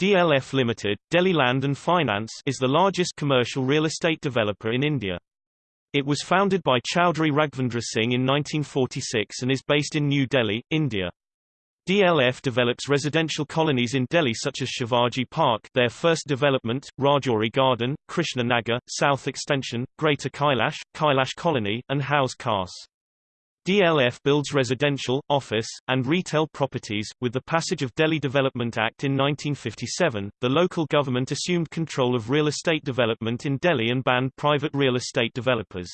DLF Limited, Delhi Land and Finance is the largest commercial real estate developer in India. It was founded by Chowdhury Raghvendra Singh in 1946 and is based in New Delhi, India. DLF develops residential colonies in Delhi such as Shivaji Park their first development, Rajouri Garden, Krishna Nagar, South Extension, Greater Kailash, Kailash Colony, and Hauz Khas. DLF builds residential, office, and retail properties. With the passage of Delhi Development Act in 1957, the local government assumed control of real estate development in Delhi and banned private real estate developers.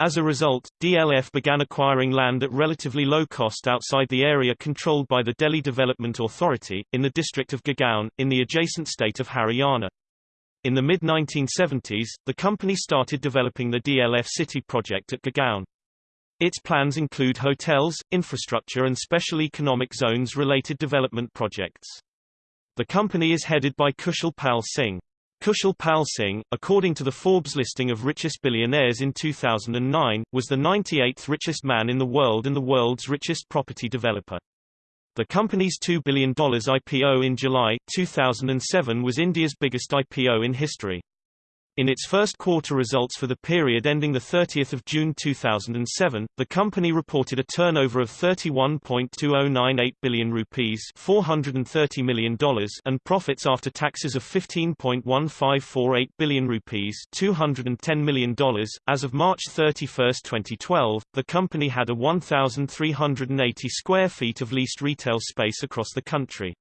As a result, DLF began acquiring land at relatively low cost outside the area controlled by the Delhi Development Authority, in the district of Gurgaon, in the adjacent state of Haryana. In the mid-1970s, the company started developing the DLF City project at Gurgaon. Its plans include hotels, infrastructure and special economic zones related development projects. The company is headed by Kushal Pal Singh. Kushal Pal Singh, according to the Forbes listing of richest billionaires in 2009, was the 98th richest man in the world and the world's richest property developer. The company's $2 billion IPO in July, 2007 was India's biggest IPO in history. In its first quarter results for the period ending 30 June 2007, the company reported a turnover of 31.2098 billion rupees $430 million and profits after taxes of 15.1548 billion rupees $210 million. As of March 31, 2012, the company had a 1,380 square feet of leased retail space across the country.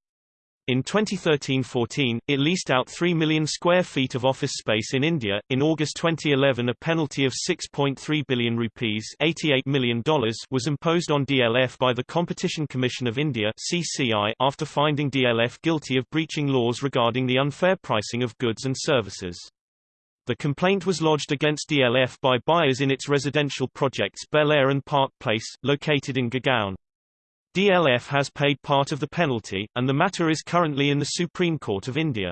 In 2013-14, it leased out 3 million square feet of office space in India. In August 2011, a penalty of 6.3 billion rupees $88 million was imposed on DLF by the Competition Commission of India (CCI) after finding DLF guilty of breaching laws regarding the unfair pricing of goods and services. The complaint was lodged against DLF by buyers in its residential projects Bel Air and Park Place, located in Gurgaon. DLF has paid part of the penalty, and the matter is currently in the Supreme Court of India.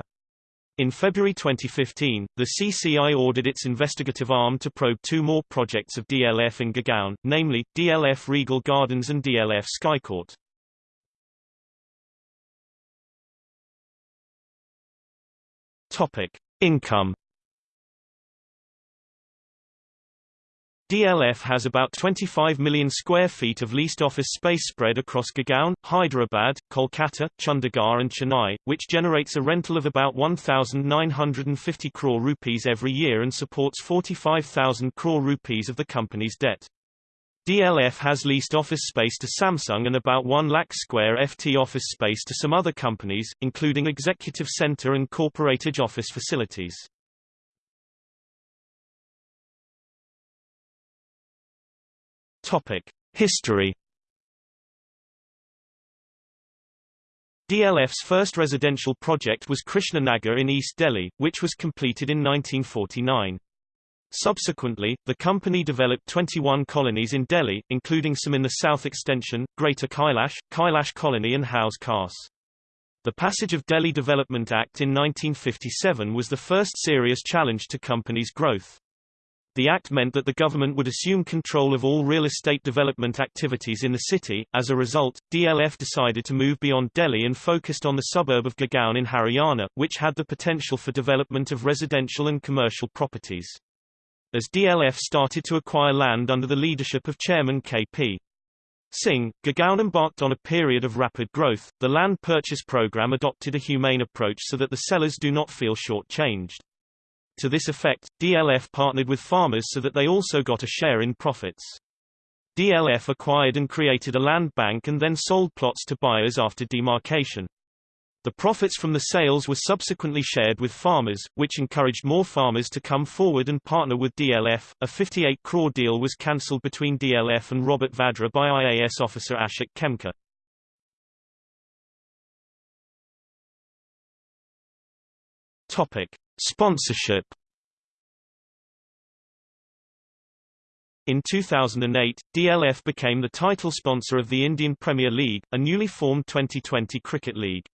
In February 2015, the CCI ordered its investigative arm to probe two more projects of DLF in Gurgaon, namely, DLF Regal Gardens and DLF Skycourt. Topic. Income DLF has about 25 million square feet of leased office space spread across Gurgaon, Hyderabad, Kolkata, Chandigarh and Chennai, which generates a rental of about 1,950 crore rupees every year and supports 45,000 crore rupees of the company's debt. DLF has leased office space to Samsung and about 1 lakh square FT office space to some other companies, including executive center and corporate office facilities. Topic: History. DLF's first residential project was Krishna Nagar in East Delhi, which was completed in 1949. Subsequently, the company developed 21 colonies in Delhi, including some in the South Extension, Greater Kailash, Kailash Colony and Hauz Khas. The passage of Delhi Development Act in 1957 was the first serious challenge to companies' growth. The act meant that the government would assume control of all real estate development activities in the city. As a result, DLF decided to move beyond Delhi and focused on the suburb of Gurgaon in Haryana, which had the potential for development of residential and commercial properties. As DLF started to acquire land under the leadership of Chairman K.P. Singh, Gurgaon embarked on a period of rapid growth. The land purchase program adopted a humane approach so that the sellers do not feel short-changed. To this effect, DLF partnered with farmers so that they also got a share in profits. DLF acquired and created a land bank and then sold plots to buyers after demarcation. The profits from the sales were subsequently shared with farmers, which encouraged more farmers to come forward and partner with DLF. A 58 crore deal was cancelled between DLF and Robert Vadra by IAS officer Ashok Khemka. Topic: Sponsorship In 2008, DLF became the title sponsor of the Indian Premier League, a newly formed 2020 cricket league.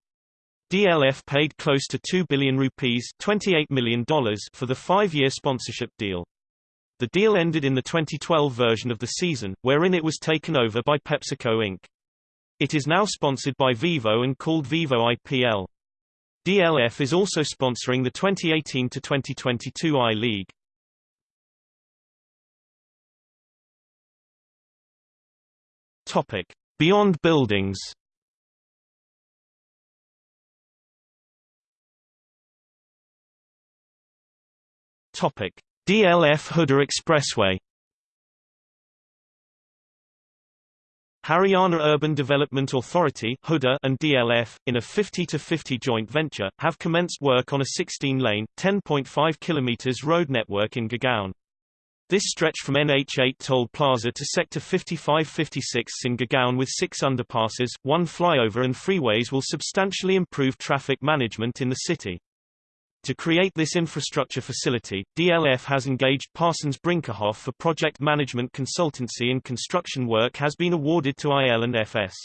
DLF paid close to 2 billion rupees $28 million for the five-year sponsorship deal. The deal ended in the 2012 version of the season, wherein it was taken over by PepsiCo Inc. It is now sponsored by Vivo and called Vivo IPL. DLF is also sponsoring the 2018 to 2022 I-League. Topic: Beyond buildings. Topic: DLF Huda Expressway. Haryana Urban Development Authority and DLF, in a 50-50 joint venture, have commenced work on a 16-lane, 10.5 km road network in Gurgaon. This stretch from NH8 Toll Plaza to Sector 55-56 in Gurgaon with six underpasses, one flyover and freeways will substantially improve traffic management in the city. To create this infrastructure facility, DLF has engaged Parsons Brinckerhoff for project management consultancy and construction work has been awarded to IL and FS.